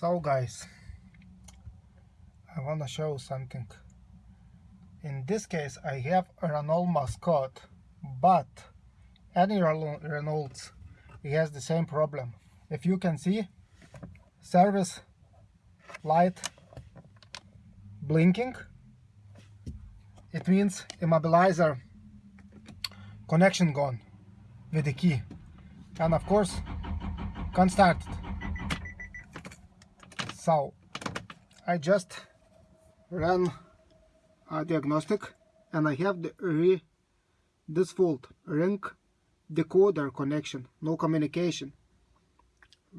So guys, I want to show something. In this case, I have a Renault Mascot, but any Renault it has the same problem. If you can see, service light blinking, it means immobilizer connection gone with the key. And of course, can't start it so I just ran a diagnostic and I have the re default ring decoder connection no communication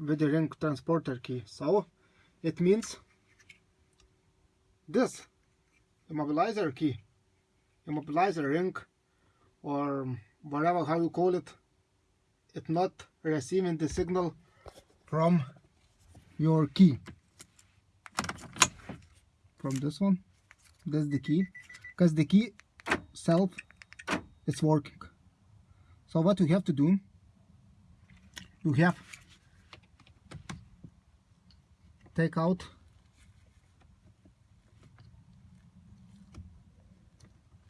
with the ring transponder key. So it means this immobilizer key immobilizer ring or whatever how you call it it's not receiving the signal from your key from this one. That's the key. Because the key self is working. So what you have to do you have take out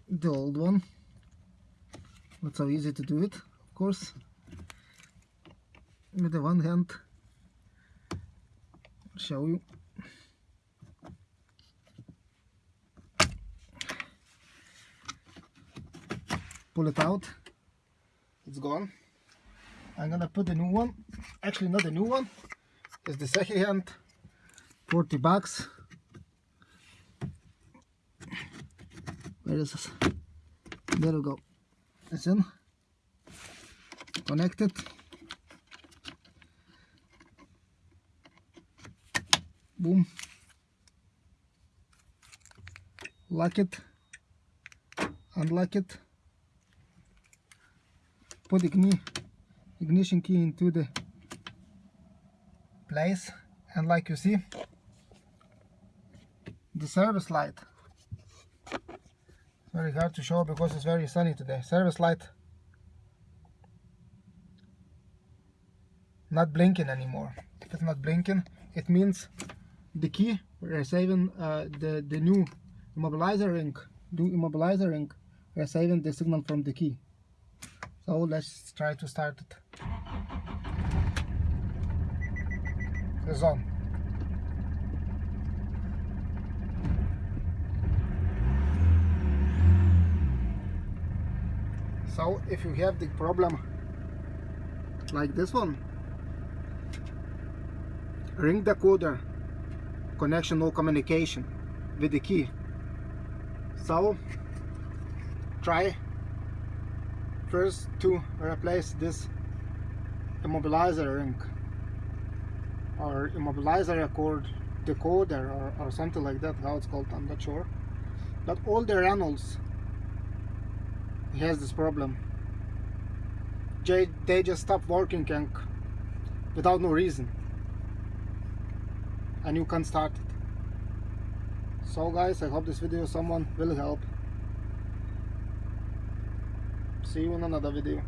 the old one. Not so easy to do it of course. With the one hand show you pull it out. It's gone. I'm gonna put the new one. Actually not the new one. It's the second hand 40 bucks. Where is this? There we go. It's in. Connected. Boom. Lock it. Unlock it put the ignition key into the place. And like you see the service light. It's very hard to show because it's very sunny today. Service light not blinking anymore. If it's not blinking it means the key we're saving uh, the the new immobilizer ring new immobilizer ring we're saving the signal from the key so let's try to start it. It's on so if you have the problem like this one ring the decoder connection no communication with the key. So try first to replace this immobilizer ring or immobilizer accord decoder or, or something like that how it's called I'm not sure. But all the Renaults has this problem. They, they just stop working and without no reason. And you can't start it. So guys I hope this video someone will help see you in another video